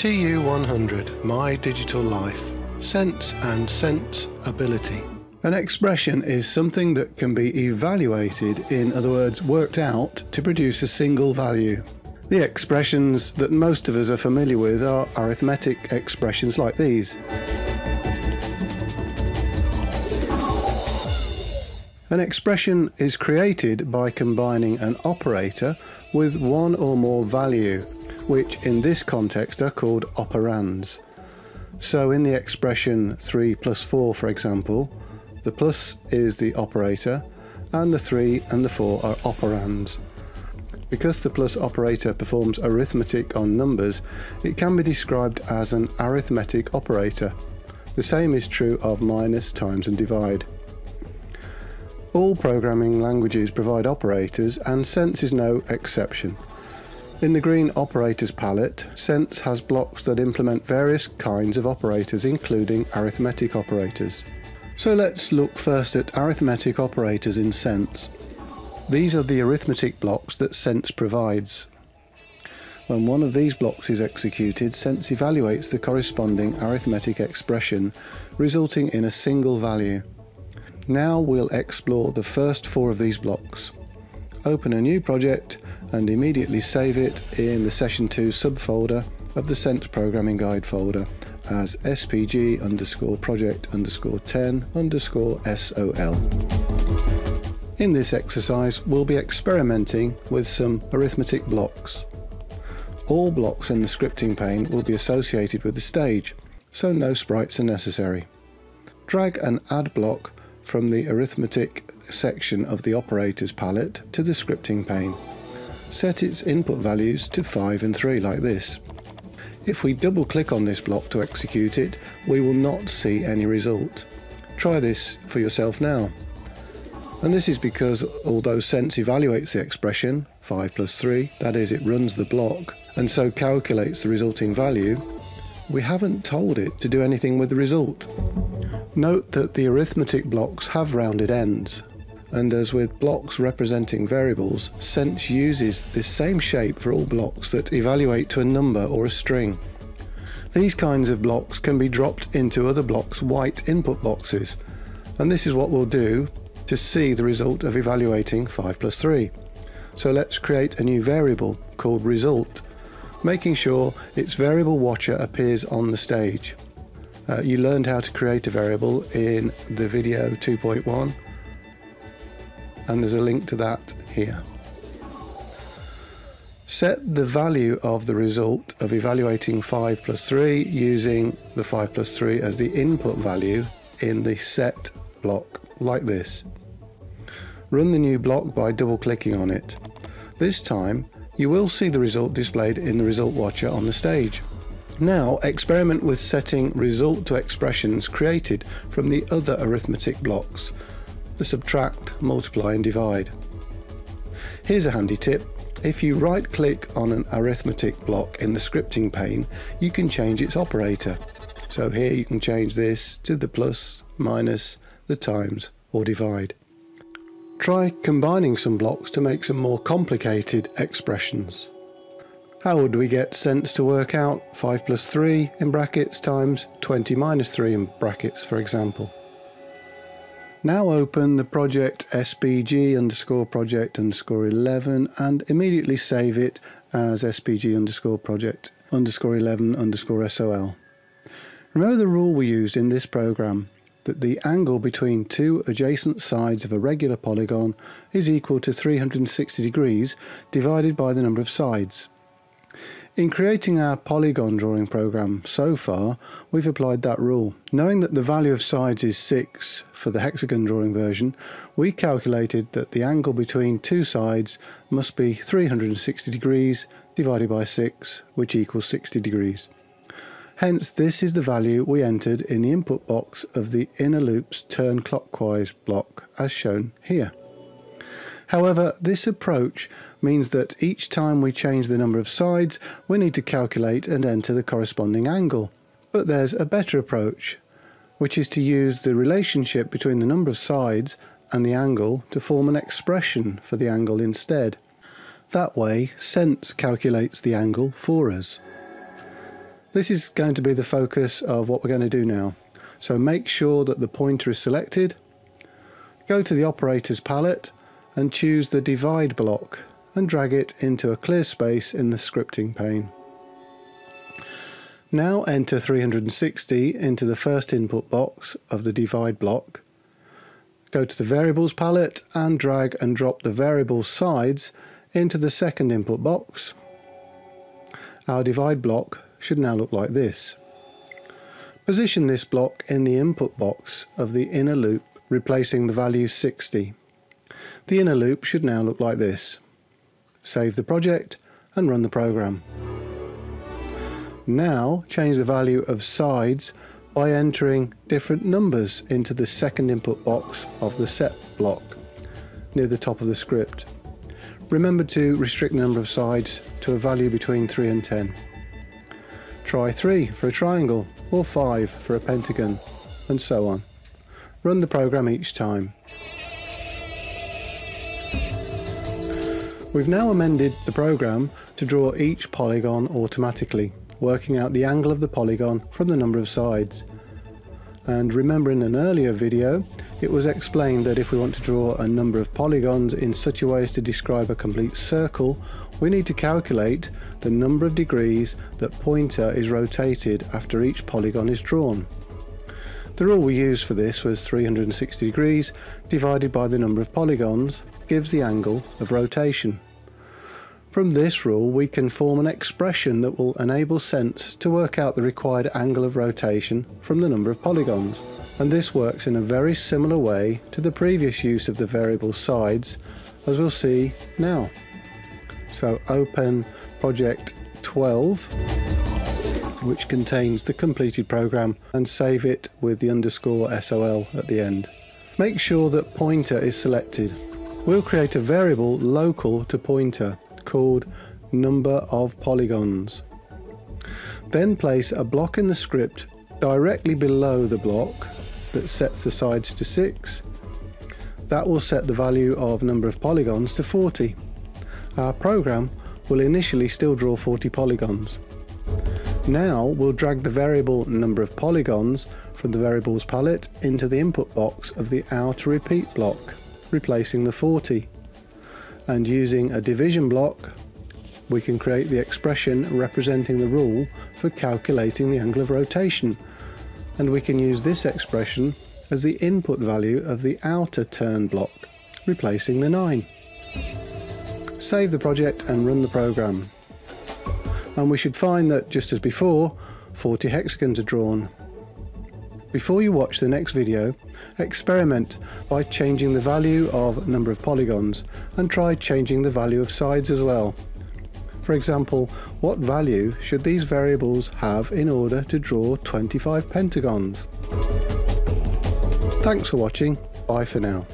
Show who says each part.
Speaker 1: TU100 My Digital Life Sense and Sense Ability. An expression is something that can be evaluated, in other words, worked out to produce a single value. The expressions that most of us are familiar with are arithmetic expressions like these. An expression is created by combining an operator with one or more value which in this context are called operands. So in the expression 3 plus 4, for example, the plus is the operator, and the 3 and the 4 are operands. Because the plus operator performs arithmetic on numbers, it can be described as an arithmetic operator. The same is true of minus, times and divide. All programming languages provide operators and Sense is no exception. In the green operators palette, Sense has blocks that implement various kinds of operators including arithmetic operators. So let's look first at arithmetic operators in Sense. These are the arithmetic blocks that Sense provides. When one of these blocks is executed, Sense evaluates the corresponding arithmetic expression, resulting in a single value. Now we'll explore the first four of these blocks open a new project and immediately save it in the session 2 subfolder of the Sense Programming Guide folder as spg underscore project underscore 10 underscore sol. In this exercise we'll be experimenting with some arithmetic blocks. All blocks in the scripting pane will be associated with the stage, so no sprites are necessary. Drag an add block from the arithmetic section of the operators palette to the scripting pane. Set its input values to 5 and 3 like this. If we double click on this block to execute it, we will not see any result. Try this for yourself now. And this is because although Sense evaluates the expression, 5 plus 3, that is it runs the block, and so calculates the resulting value, we haven't told it to do anything with the result. Note that the arithmetic blocks have rounded ends, and as with blocks representing variables, Sense uses this same shape for all blocks that evaluate to a number or a string. These kinds of blocks can be dropped into other blocks' white input boxes, and this is what we'll do to see the result of evaluating 5 plus 3. So let's create a new variable called result, making sure its variable watcher appears on the stage. Uh, you learned how to create a variable in the video 2.1 and there's a link to that here. Set the value of the result of evaluating 5 plus 3 using the 5 plus 3 as the input value in the set block like this. Run the new block by double clicking on it. This time you will see the result displayed in the result watcher on the stage. Now experiment with setting result to expressions created from the other arithmetic blocks, the subtract, multiply and divide. Here's a handy tip. If you right click on an arithmetic block in the scripting pane, you can change its operator. So here you can change this to the plus, minus, the times or divide. Try combining some blocks to make some more complicated expressions. How would we get Sense to work out 5 plus 3 in brackets times 20 minus 3 in brackets, for example? Now open the project spg underscore project underscore 11 and immediately save it as spg underscore project underscore 11 underscore sol. Remember the rule we used in this program that the angle between two adjacent sides of a regular polygon is equal to 360 degrees divided by the number of sides. In creating our polygon drawing program so far, we've applied that rule. Knowing that the value of sides is 6 for the hexagon drawing version, we calculated that the angle between two sides must be 360 degrees divided by 6, which equals 60 degrees. Hence, this is the value we entered in the input box of the inner loops turn clockwise block, as shown here. However, this approach means that each time we change the number of sides, we need to calculate and enter the corresponding angle. But there's a better approach, which is to use the relationship between the number of sides and the angle to form an expression for the angle instead. That way, Sense calculates the angle for us. This is going to be the focus of what we're going to do now. So make sure that the pointer is selected, go to the operators palette and choose the divide block and drag it into a clear space in the scripting pane. Now enter 360 into the first input box of the divide block. Go to the variables palette and drag and drop the variable sides into the second input box. Our divide block should now look like this. Position this block in the input box of the inner loop replacing the value 60. The inner loop should now look like this. Save the project and run the program. Now change the value of sides by entering different numbers into the second input box of the set block near the top of the script. Remember to restrict the number of sides to a value between 3 and 10. Try 3 for a triangle or 5 for a pentagon and so on. Run the program each time. We've now amended the program to draw each polygon automatically, working out the angle of the polygon from the number of sides. And remember in an earlier video, it was explained that if we want to draw a number of polygons in such a way as to describe a complete circle, we need to calculate the number of degrees that pointer is rotated after each polygon is drawn. The rule we used for this was 360 degrees divided by the number of polygons gives the angle of rotation. From this rule we can form an expression that will enable Sense to work out the required angle of rotation from the number of polygons and this works in a very similar way to the previous use of the variable sides as we'll see now. So open project 12 which contains the completed program and save it with the underscore SOL at the end. Make sure that pointer is selected. We'll create a variable local to pointer called number of polygons. Then place a block in the script directly below the block that sets the sides to 6. That will set the value of number of polygons to 40. Our program will initially still draw 40 polygons. Now we'll drag the variable number of polygons from the variables palette into the input box of the outer repeat block, replacing the 40. And using a division block, we can create the expression representing the rule for calculating the angle of rotation. And we can use this expression as the input value of the outer turn block, replacing the 9. Save the project and run the program and we should find that just as before 40 hexagons are drawn. Before you watch the next video, experiment by changing the value of number of polygons and try changing the value of sides as well. For example, what value should these variables have in order to draw 25 pentagons? Thanks for watching, bye for now.